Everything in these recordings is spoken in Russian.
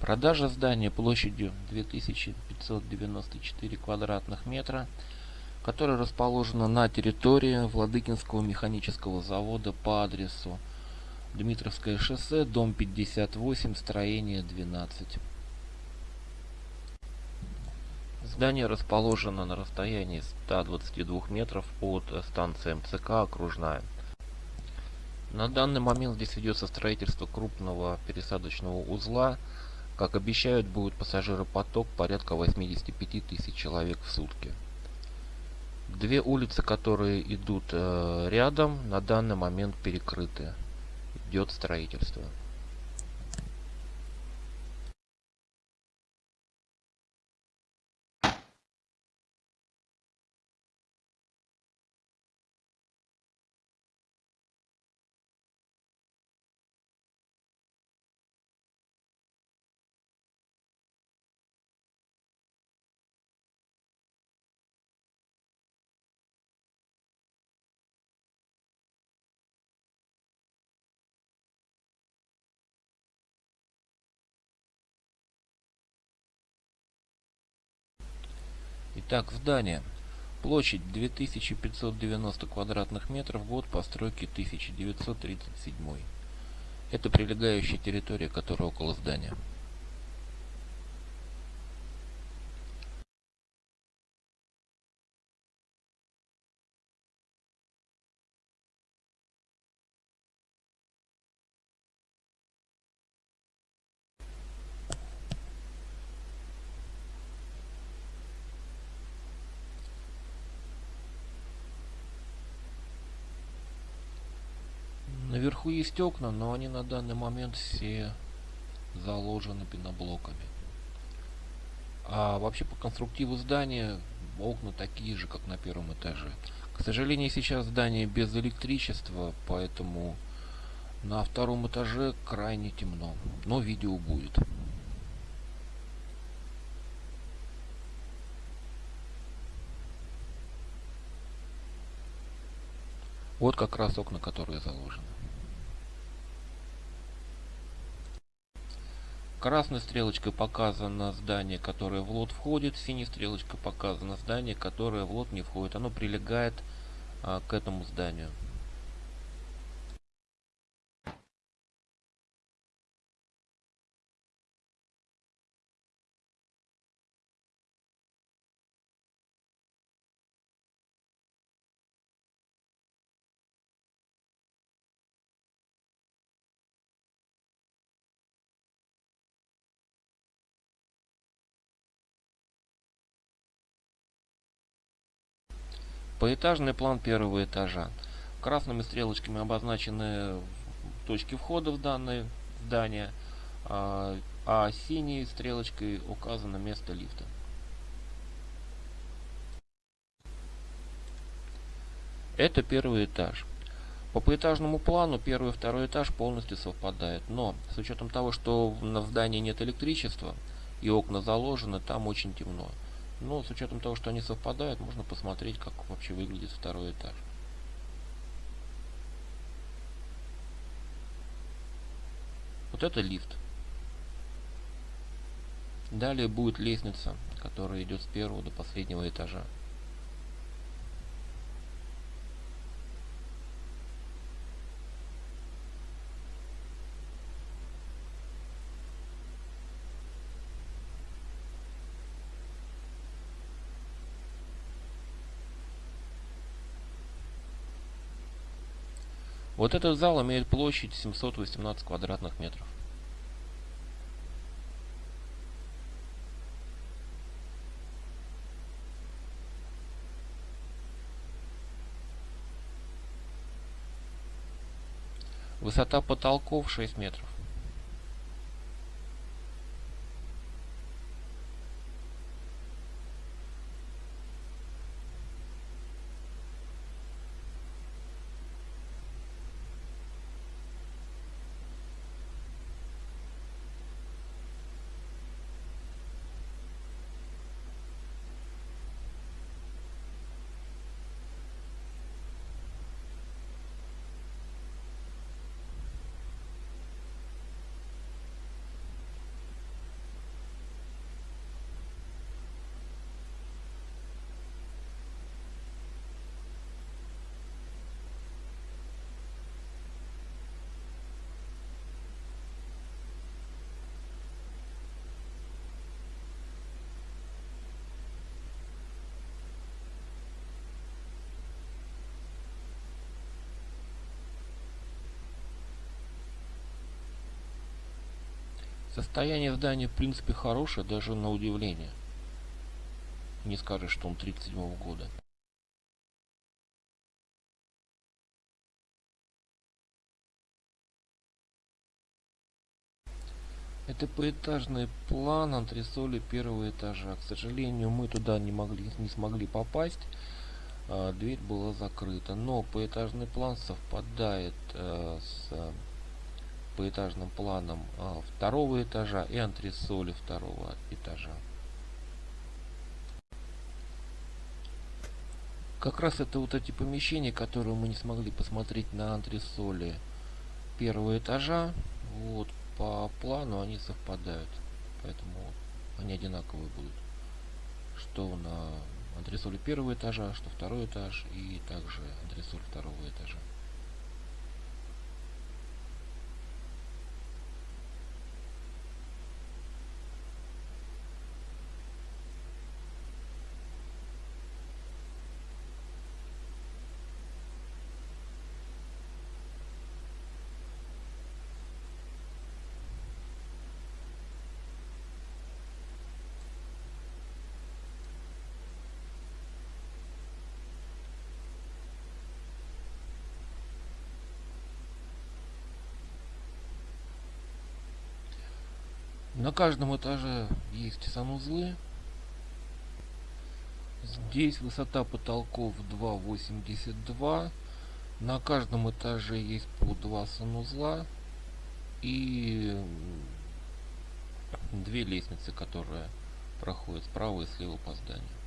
Продажа здания площадью 2594 квадратных метра, которое расположено на территории Владыкинского механического завода по адресу Дмитровское шоссе, дом 58, строение 12. Здание расположено на расстоянии 122 метров от станции МЦК «Окружная». На данный момент здесь ведется строительство крупного пересадочного узла – как обещают, будет пассажиропоток порядка 85 тысяч человек в сутки. Две улицы, которые идут э, рядом, на данный момент перекрыты. Идет строительство. Итак, здание. Площадь 2590 квадратных метров, год постройки 1937. Это прилегающая территория, которая около здания. Наверху есть окна, но они на данный момент все заложены пеноблоками. А вообще по конструктиву здания окна такие же, как на первом этаже. К сожалению, сейчас здание без электричества, поэтому на втором этаже крайне темно. Но видео будет. Вот как раз окна, которые заложены. Красной стрелочкой показано здание, которое в лот входит, синей стрелочкой показано здание, которое в лот не входит. Оно прилегает а, к этому зданию. Поэтажный план первого этажа. Красными стрелочками обозначены точки входа в данное здание, а, а синей стрелочкой указано место лифта. Это первый этаж. По поэтажному плану первый и второй этаж полностью совпадают, но с учетом того, что в здании нет электричества и окна заложены, там очень темно. Но с учетом того, что они совпадают, можно посмотреть, как вообще выглядит второй этаж. Вот это лифт. Далее будет лестница, которая идет с первого до последнего этажа. Вот этот зал имеет площадь 718 квадратных метров. Высота потолков 6 метров. Состояние здания в принципе хорошее, даже на удивление. Не скажешь, что он 37 года. Это поэтажный план антресоли первого этажа. К сожалению, мы туда не могли, не смогли попасть. А, дверь была закрыта. Но поэтажный план совпадает а, с поэтажным планом а, второго этажа и антресоли второго этажа. Как раз это вот эти помещения, которые мы не смогли посмотреть на антресоли первого этажа. Вот по плану они совпадают. Поэтому они одинаковые будут. Что на антресоле первого этажа, что второй этаж и также антресоль второго этажа. На каждом этаже есть санузлы. Здесь высота потолков 2,82. На каждом этаже есть по два санузла и две лестницы, которые проходят справа и слева по зданию.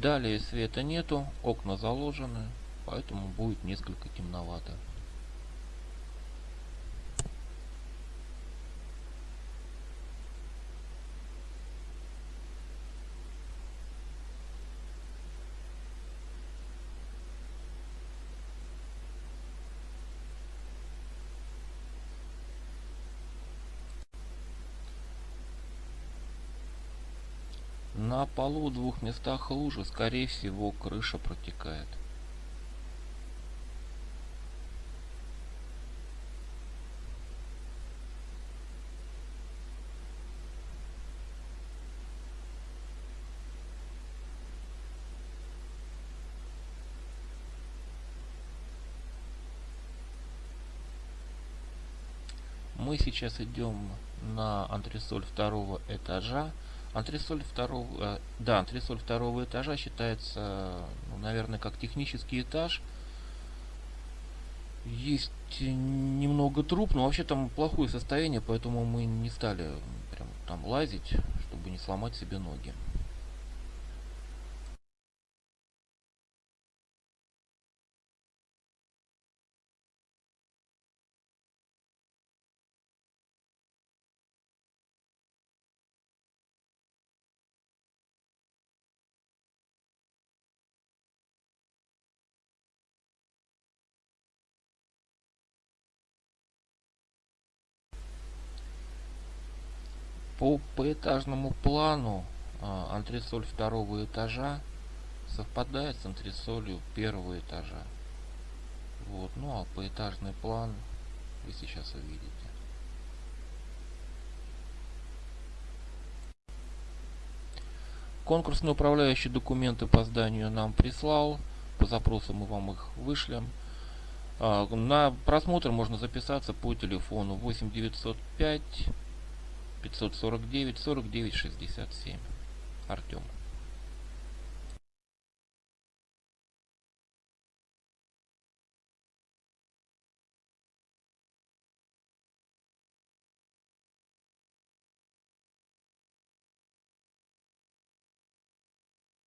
Далее света нету, окна заложены, поэтому будет несколько темновато. На полу в двух местах лужи, скорее всего, крыша протекает. Мы сейчас идем на антресоль второго этажа. Антресоль второго, э, да, антресоль второго этажа считается, ну, наверное, как технический этаж. Есть немного труб, но вообще там плохое состояние, поэтому мы не стали прям там лазить, чтобы не сломать себе ноги. По поэтажному плану а, антресоль второго этажа совпадает с антресолью первого этажа. Вот, ну а поэтажный план вы сейчас увидите. Конкурсный управляющий документы по зданию нам прислал. По запросу мы вам их вышлем. А, на просмотр можно записаться по телефону 8905 549 49 67. Артем.